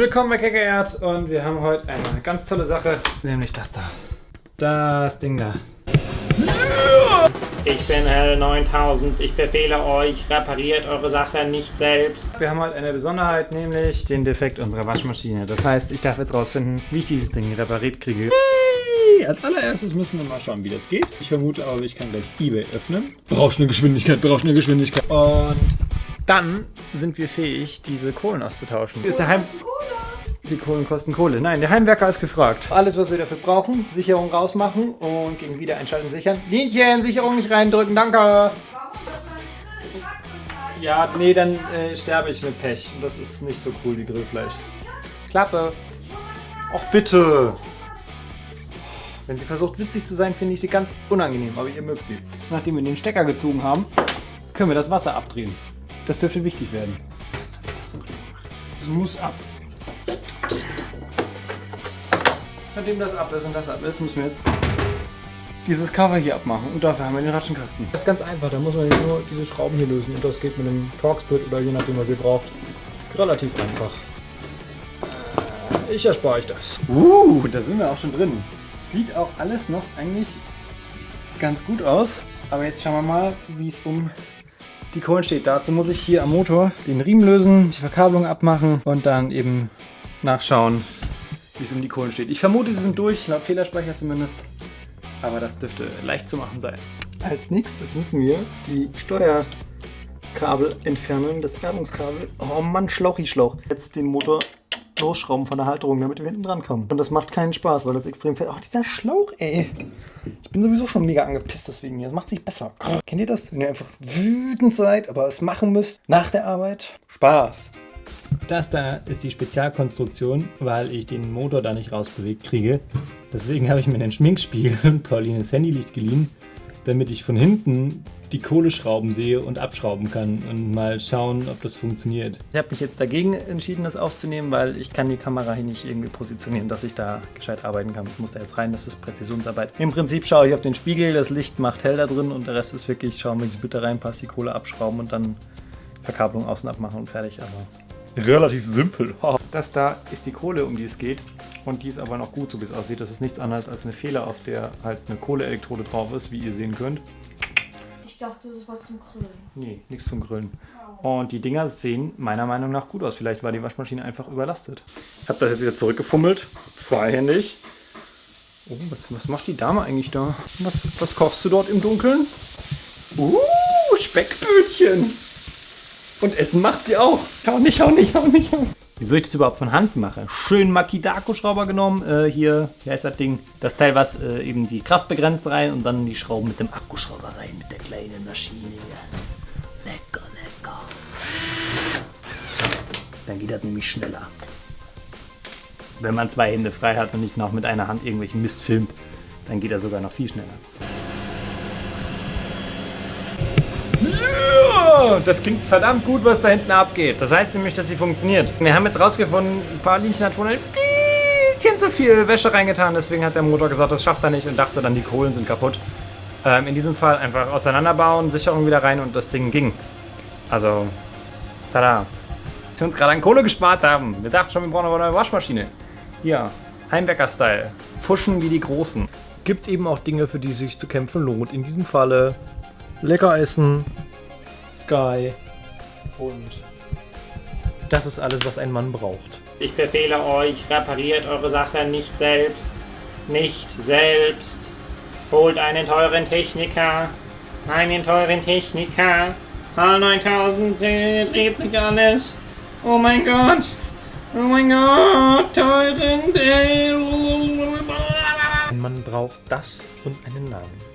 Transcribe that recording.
Willkommen bei Keckererd und wir haben heute eine ganz tolle Sache, nämlich das da. Das Ding da. Ich bin Hell 9000, ich befehle euch, repariert eure Sache nicht selbst. Wir haben heute eine Besonderheit, nämlich den Defekt unserer Waschmaschine. Das heißt, ich darf jetzt rausfinden, wie ich dieses Ding repariert kriege. Als allererstes müssen wir mal schauen, wie das geht. Ich vermute aber, ich kann gleich eBay öffnen. Brauchst eine Geschwindigkeit, brauchst eine Geschwindigkeit. Und dann sind wir fähig, diese Kohlen auszutauschen. Ist der Heim die Kohlen kosten Kohle. Nein, der Heimwerker ist gefragt. Alles, was wir dafür brauchen, Sicherung rausmachen und gegen Wiedereinschalten sichern. Linchen, Sicherung nicht reindrücken, danke. Ja, nee, dann äh, sterbe ich mit Pech. Das ist nicht so cool, wie Grillfleisch. Klappe. Och, bitte. Wenn sie versucht, witzig zu sein, finde ich sie ganz unangenehm, aber ihr mögt sie. Nachdem wir den Stecker gezogen haben, können wir das Wasser abdrehen. Das dürfte wichtig werden. Es muss ab. Nachdem das ab ist und das ab ist, müssen wir jetzt dieses Cover hier abmachen. Und dafür haben wir den Ratschenkasten. Das ist ganz einfach. Da muss man nur diese Schrauben hier lösen. Und das geht mit einem Torx-Split oder je nachdem, was ihr braucht. Relativ einfach. Äh, ich erspare euch das. Uh, da sind wir auch schon drin. Sieht auch alles noch eigentlich ganz gut aus. Aber jetzt schauen wir mal, wie es um die Kohlen steht. Dazu muss ich hier am Motor den Riemen lösen, die Verkabelung abmachen und dann eben nachschauen, wie es um die Kohlen steht. Ich vermute, sie sind durch, laut Fehlerspeicher zumindest. Aber das dürfte leicht zu machen sein. Als nächstes müssen wir die Steuerkabel entfernen, das Erdungskabel. Oh Mann, Schlauchi Schlauch. Jetzt den Motor losschrauben von der Halterung, damit wir hinten dran kommen. Und das macht keinen Spaß, weil das extrem fällt. Oh, dieser Schlauch, ey. Ich bin sowieso schon mega angepisst deswegen hier. Das macht sich besser. Kennt ihr das? Wenn ihr einfach wütend seid, aber es machen müsst nach der Arbeit. Spaß. Das da ist die Spezialkonstruktion, weil ich den Motor da nicht rausbewegt kriege. Deswegen habe ich mir einen Schminkspiegel und Paulines Handylicht geliehen, damit ich von hinten die Kohleschrauben sehe und abschrauben kann und mal schauen, ob das funktioniert. Ich habe mich jetzt dagegen entschieden, das aufzunehmen, weil ich kann die Kamera hier nicht irgendwie positionieren, dass ich da gescheit arbeiten kann. Ich muss da jetzt rein, das ist Präzisionsarbeit. Im Prinzip schaue ich auf den Spiegel, das Licht macht hell da drin und der Rest ist wirklich schauen, wie die Bitte reinpasst, die Kohle abschrauben und dann Verkabelung außen abmachen und fertig. Aber relativ simpel. Das da ist die Kohle, um die es geht. Und die ist aber noch gut, so wie es aussieht. Das ist nichts anderes als eine Fehler, auf der halt eine Kohleelektrode drauf ist, wie ihr sehen könnt. Ich dachte, das ist was zum Grillen. Nee, nichts zum Grillen. Und die Dinger sehen meiner Meinung nach gut aus. Vielleicht war die Waschmaschine einfach überlastet. Ich habe das jetzt wieder zurückgefummelt. Freihändig. Oh, was, was macht die Dame eigentlich da? Was, was kochst du dort im Dunkeln? Uh, Speckbötchen. Und Essen macht sie auch. Schau nicht, schau nicht, schau nicht. Wieso ich das überhaupt von Hand mache? Schön Makidako-Schrauber genommen. Äh, hier, wie heißt das Ding? Das Teil, was äh, eben die Kraft begrenzt rein und dann die Schrauben mit dem Akkuschrauber rein, mit der kleinen Maschine. Lecker, lecker. Dann geht das nämlich schneller. Wenn man zwei Hände frei hat und nicht noch mit einer Hand irgendwelchen Mist filmt, dann geht er sogar noch viel schneller. Das klingt verdammt gut, was da hinten abgeht. Das heißt nämlich, dass sie funktioniert. Wir haben jetzt rausgefunden, Paulinchen hat wohl ein bisschen zu viel Wäsche reingetan. Deswegen hat der Motor gesagt, das schafft er nicht und dachte dann, die Kohlen sind kaputt. Ähm, in diesem Fall einfach auseinanderbauen, Sicherung wieder rein und das Ding ging. Also, tada. Wir uns gerade an Kohle gespart haben. Wir dachten schon, wir brauchen eine neue Waschmaschine. Hier, Heimwerker-Style. Fuschen wie die Großen. Gibt eben auch Dinge, für die sich zu kämpfen lohnt. In diesem Falle lecker essen, Sky und das ist alles, was ein Mann braucht. Ich befehle euch, repariert eure Sache nicht selbst. Nicht selbst. Holt einen teuren Techniker. Einen teuren Techniker. H9000 dreht sich alles. Oh mein Gott. Oh mein Gott. Teuren. Ein Mann braucht das und einen Namen.